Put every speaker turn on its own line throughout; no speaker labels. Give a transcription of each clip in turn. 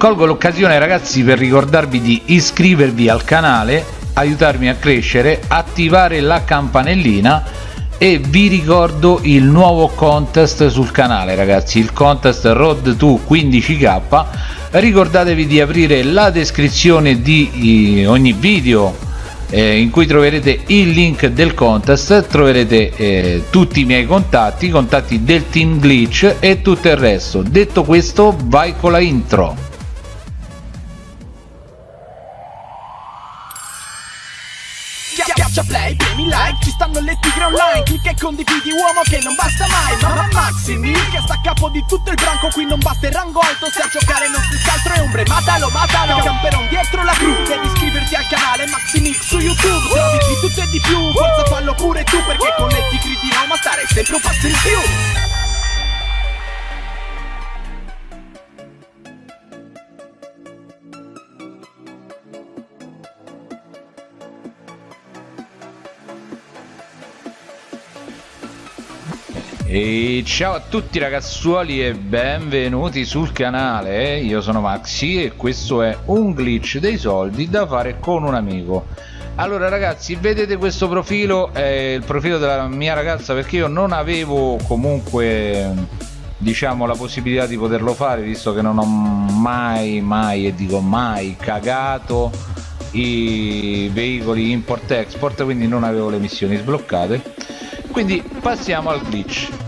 colgo l'occasione ragazzi per ricordarvi di iscrivervi al canale aiutarmi a crescere attivare la campanellina e vi ricordo il nuovo contest sul canale ragazzi il contest road to 15k ricordatevi di aprire la descrizione di ogni video eh, in cui troverete il link del contest troverete eh, tutti i miei contatti i contatti del team glitch e tutto il resto. Detto questo vai con la intro
play, premi like, ci stanno le tigre online Clicca e condividi uomo che non basta mai Mamma Maximi, che sta a capo di tutto il branco Qui non basta il rango alto, se a giocare non si scaltro è ombre Matalo, matalo, camperon dietro la gru Devi iscriverti al canale Maximix su YouTube Trovi di tutto e di più, forza fallo pure tu Perché con le tigre di Roma stare sempre un passo in più
E ciao a tutti ragazzuoli e benvenuti sul canale, io sono Maxi e questo è un glitch dei soldi da fare con un amico. Allora ragazzi vedete questo profilo, è il profilo della mia ragazza perché io non avevo comunque diciamo la possibilità di poterlo fare visto che non ho mai mai e dico mai cagato i veicoli import export quindi non avevo le missioni sbloccate. Quindi passiamo al glitch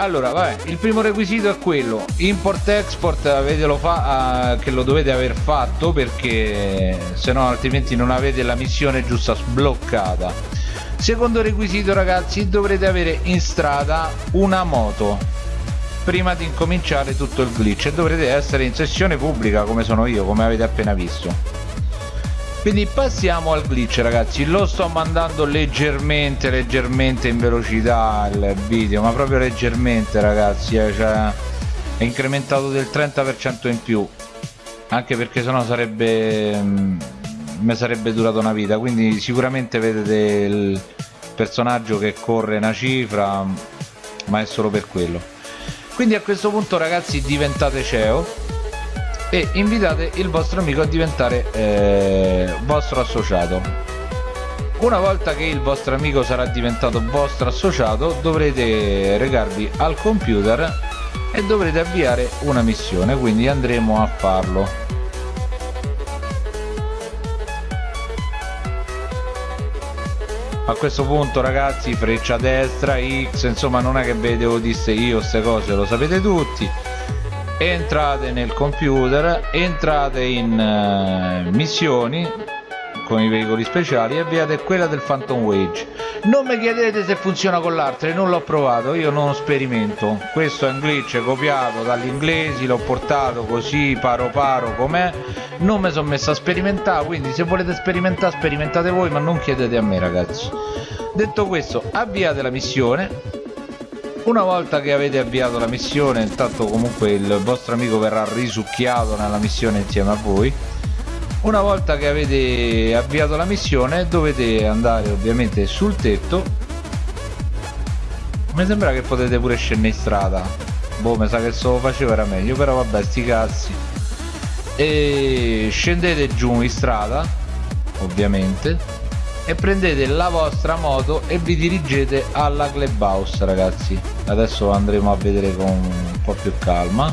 allora vabbè il primo requisito è quello. Import export avetelo fa uh, che lo dovete aver fatto perché se no altrimenti non avete la missione giusta sbloccata. Secondo requisito ragazzi dovrete avere in strada una moto prima di incominciare tutto il glitch. E dovrete essere in sessione pubblica come sono io come avete appena visto quindi passiamo al glitch ragazzi. Lo sto mandando leggermente leggermente in velocità il video ma proprio leggermente ragazzi eh, cioè, è incrementato del 30% in più. Anche perché sennò sarebbe mm, mi sarebbe durato una vita. Quindi sicuramente vedete il personaggio che corre una cifra ma è solo per quello. Quindi a questo punto ragazzi diventate CEO e invitate il vostro amico a diventare eh, vostro associato. Una volta che il vostro amico sarà diventato vostro associato dovrete recarvi al computer e dovrete avviare una missione quindi andremo a farlo. A questo punto ragazzi freccia destra x insomma non è che ve devo dire io queste cose lo sapete tutti entrate nel computer entrate in uh, missioni con i veicoli speciali e avviate quella del Phantom Wage. Non mi chiedete se funziona con l'altra non l'ho provato io non sperimento. Questo è un glitch copiato dagli inglesi l'ho portato così paro paro com'è. Non mi sono messo a sperimentare quindi se volete sperimentare sperimentate voi ma non chiedete a me ragazzi. Detto questo avviate la missione una volta che avete avviato la missione intanto comunque il vostro amico verrà risucchiato nella missione insieme a voi. Una volta che avete avviato la missione dovete andare ovviamente sul tetto. Mi sembra che potete pure scendere in strada. Boh mi sa che se lo facevo era meglio però vabbè sti cazzi. E scendete giù in strada ovviamente e prendete la vostra moto e vi dirigete alla clubhouse ragazzi. Adesso andremo a vedere con un po' più calma.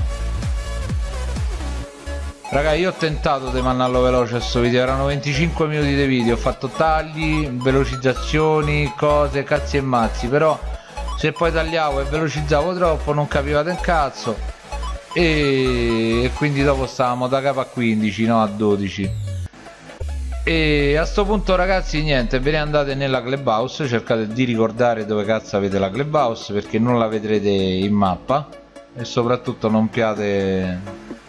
Raga io ho tentato di mandarlo veloce questo video. Erano 25 minuti di video. Ho fatto tagli velocizzazioni cose cazzi e mazzi. Però se poi tagliavo e velocizzavo troppo non capivate un cazzo. E, e quindi dopo stavamo da capo a 15 no a 12 e a sto punto ragazzi niente ve ne andate nella clubhouse cercate di ricordare dove cazzo avete la clubhouse perché non la vedrete in mappa. E soprattutto non piate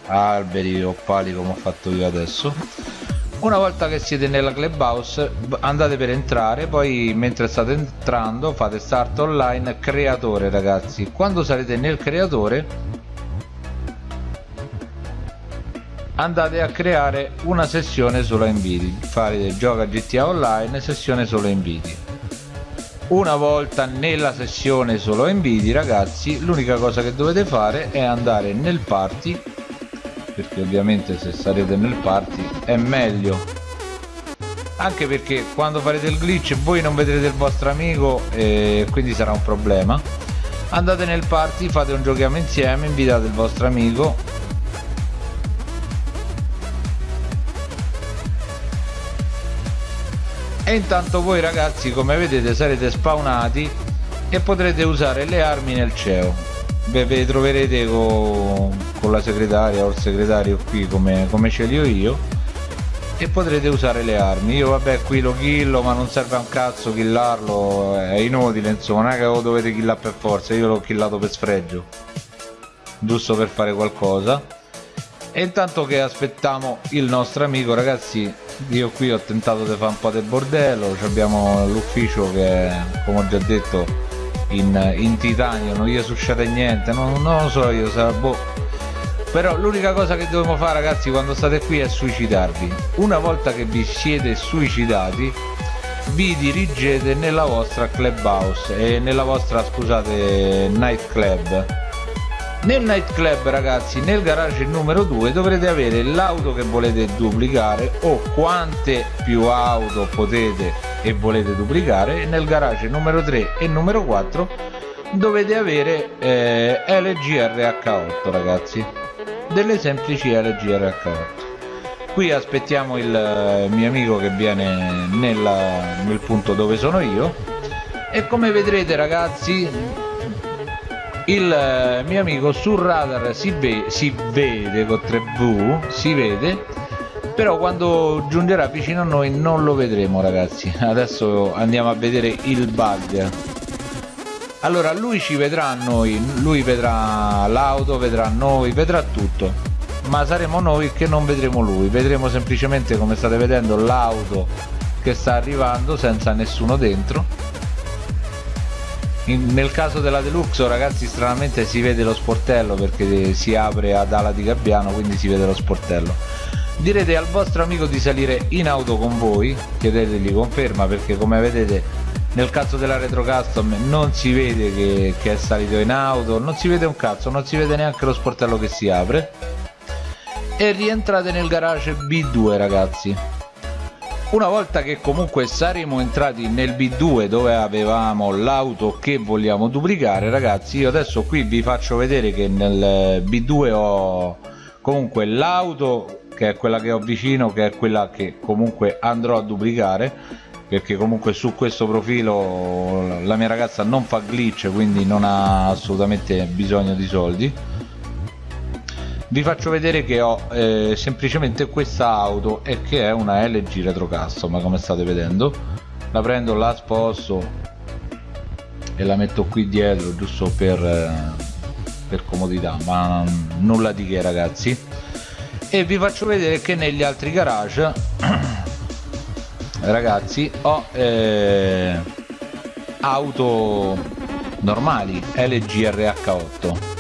alberi o pali come ho fatto io adesso. Una volta che siete nella clubhouse andate per entrare poi mentre state entrando fate start online creatore ragazzi. Quando sarete nel creatore andate a creare una sessione solo inviti fare gioca GTA Online sessione solo inviti una volta nella sessione solo inviti ragazzi l'unica cosa che dovete fare è andare nel party perché ovviamente se sarete nel party è meglio. Anche perché quando farete il glitch voi non vedrete il vostro amico e quindi sarà un problema. Andate nel party fate un giochiamo insieme invitate il vostro amico e intanto voi ragazzi come vedete sarete spawnati e potrete usare le armi nel CEO. Ve troverete con, con la segretaria o il segretario qui come, come ce li ho io e potrete usare le armi. Io vabbè qui lo killo ma non serve a un cazzo killarlo è inutile insomma non è che lo dovete killare per forza io l'ho killato per sfregio giusto per fare qualcosa e intanto che aspettiamo il nostro amico ragazzi io qui ho tentato di fare un po' del bordello abbiamo l'ufficio che come ho già detto in, in titanio non gli succede niente non, non lo so io sa, boh. però l'unica cosa che dobbiamo fare ragazzi quando state qui è suicidarvi una volta che vi siete suicidati vi dirigete nella vostra clubhouse e nella vostra scusate night club nel nightclub ragazzi nel garage numero 2 dovrete avere l'auto che volete duplicare o quante più auto potete e volete duplicare. Nel garage numero 3 e numero 4 dovete avere eh, LGRH8 ragazzi. Delle semplici LGRH8 qui aspettiamo il eh, mio amico che viene nella, nel punto dove sono io. E come vedrete ragazzi il eh, mio amico sul radar si, ve si vede con 3V si vede però quando giungerà vicino a noi non lo vedremo ragazzi. Adesso andiamo a vedere il bug. Allora lui ci vedrà a noi lui vedrà l'auto vedrà noi vedrà tutto. Ma saremo noi che non vedremo lui. Vedremo semplicemente come state vedendo l'auto che sta arrivando senza nessuno dentro in, nel caso della Deluxe ragazzi stranamente si vede lo sportello perché si apre ad ala di gabbiano quindi si vede lo sportello. Direte al vostro amico di salire in auto con voi chiedetegli conferma perché come vedete nel caso della retro custom non si vede che, che è salito in auto non si vede un cazzo non si vede neanche lo sportello che si apre. E rientrate nel garage B2 ragazzi una volta che comunque saremo entrati nel B2 dove avevamo l'auto che vogliamo duplicare ragazzi io adesso qui vi faccio vedere che nel B2 ho comunque l'auto che è quella che ho vicino che è quella che comunque andrò a duplicare perché comunque su questo profilo la mia ragazza non fa glitch quindi non ha assolutamente bisogno di soldi vi faccio vedere che ho eh, semplicemente questa auto e che è una LG retro custom come state vedendo la prendo la sposto e la metto qui dietro giusto per, eh, per comodità ma nulla di che ragazzi. E vi faccio vedere che negli altri garage ragazzi ho eh, auto normali LG RH8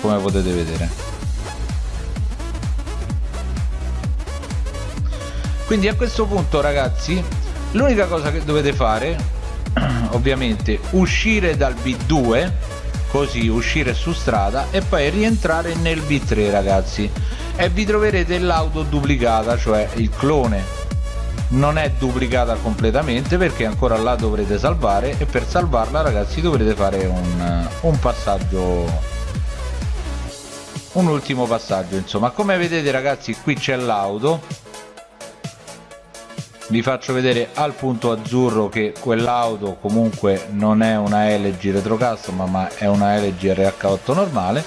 come potete vedere. Quindi a questo punto ragazzi l'unica cosa che dovete fare ovviamente uscire dal B2 così uscire su strada e poi rientrare nel B3 ragazzi. E vi troverete l'auto duplicata cioè il clone. Non è duplicata completamente perché ancora la dovrete salvare e per salvarla ragazzi dovrete fare un, un passaggio un ultimo passaggio insomma. Come vedete ragazzi qui c'è l'auto. Vi faccio vedere al punto azzurro che quell'auto comunque non è una LG Retro Custom ma è una LG RH8 normale.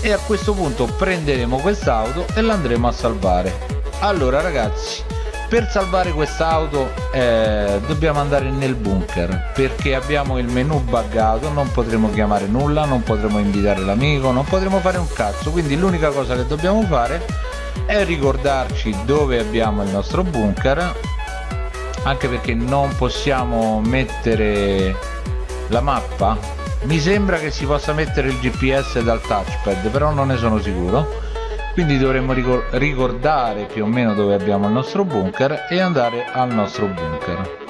E a questo punto prenderemo quest'auto e l'andremo a salvare. Allora ragazzi per salvare quest'auto eh, dobbiamo andare nel bunker perché abbiamo il menu buggato non potremo chiamare nulla non potremo invitare l'amico non potremo fare un cazzo. Quindi l'unica cosa che dobbiamo fare è ricordarci dove abbiamo il nostro bunker anche perché non possiamo mettere la mappa. Mi sembra che si possa mettere il gps dal touchpad però non ne sono sicuro quindi dovremmo ricordare più o meno dove abbiamo il nostro bunker e andare al nostro bunker.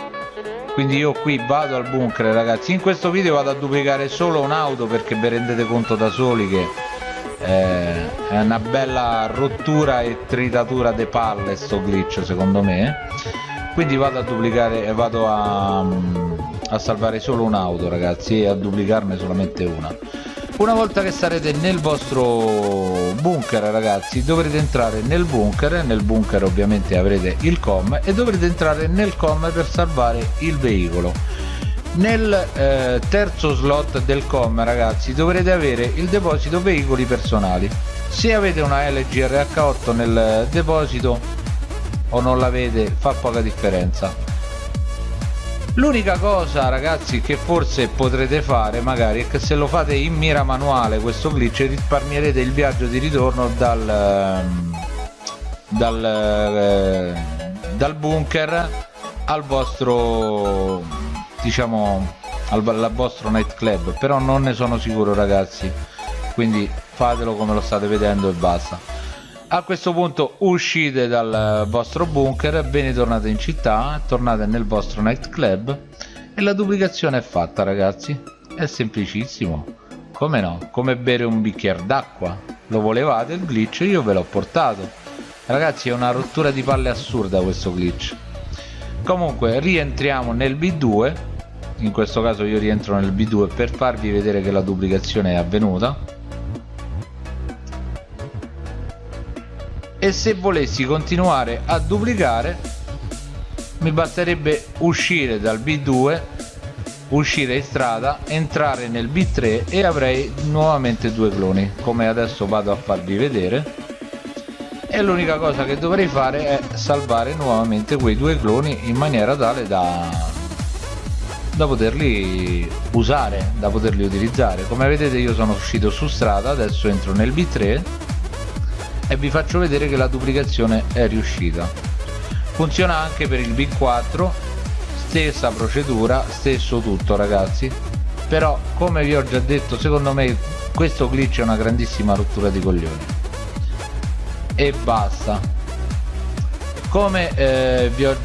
Quindi io qui vado al bunker ragazzi. In questo video vado a duplicare solo un'auto perché vi rendete conto da soli che eh, è una bella rottura e tritatura de palle sto glitch secondo me. Quindi vado a duplicare vado a, a salvare solo un'auto ragazzi e a duplicarne solamente una una volta che sarete nel vostro bunker ragazzi dovrete entrare nel bunker. Nel bunker ovviamente avrete il com e dovrete entrare nel com per salvare il veicolo. Nel eh, terzo slot del com ragazzi dovrete avere il deposito veicoli personali. Se avete una LGRH8 nel deposito o non l'avete fa poca differenza l'unica cosa ragazzi che forse potrete fare magari è che se lo fate in mira manuale questo glitch risparmierete il viaggio di ritorno dal ehm, dal, eh, dal bunker al vostro diciamo al, al vostro nightclub. Però non ne sono sicuro ragazzi. Quindi fatelo come lo state vedendo e basta a questo punto uscite dal vostro bunker ve ne tornate in città tornate nel vostro nightclub e la duplicazione è fatta ragazzi. È semplicissimo. Come no? Come bere un bicchiere d'acqua. Lo volevate il glitch io ve l'ho portato. Ragazzi è una rottura di palle assurda questo glitch. Comunque rientriamo nel b2 in questo caso io rientro nel B2 per farvi vedere che la duplicazione è avvenuta e se volessi continuare a duplicare mi basterebbe uscire dal B2 uscire in strada entrare nel B3 e avrei nuovamente due cloni come adesso vado a farvi vedere e l'unica cosa che dovrei fare è salvare nuovamente quei due cloni in maniera tale da da poterli usare, da poterli utilizzare. Come vedete io sono uscito su strada, adesso entro nel B3 e vi faccio vedere che la duplicazione è riuscita. Funziona anche per il B4, stessa procedura, stesso tutto ragazzi. Però come vi ho già detto, secondo me questo glitch è una grandissima rottura di coglioni. E basta. Come eh, vi ho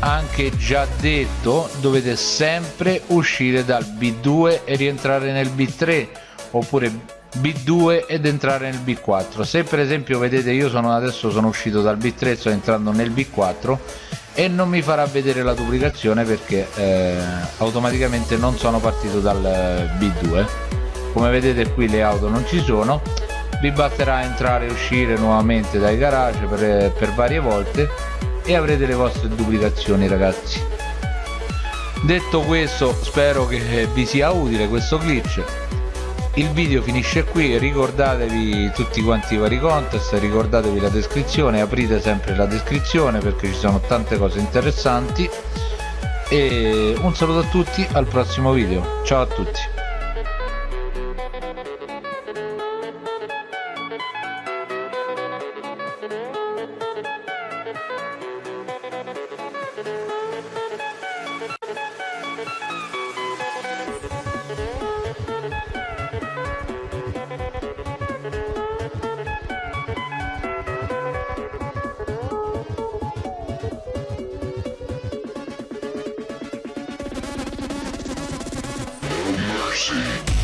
anche già detto dovete sempre uscire dal B2 e rientrare nel B3 oppure B2 ed entrare nel B4 se per esempio vedete io sono adesso sono uscito dal B3 sto entrando nel B4 e non mi farà vedere la duplicazione perché eh, automaticamente non sono partito dal B2 come vedete qui le auto non ci sono. Vi basterà entrare e uscire nuovamente dai garage per, per varie volte e avrete le vostre duplicazioni ragazzi. Detto questo spero che vi sia utile questo glitch il video finisce qui ricordatevi tutti quanti i vari contest ricordatevi la descrizione aprite sempre la descrizione perché ci sono tante cose interessanti. E un saluto a tutti al prossimo video. Ciao a tutti mercy.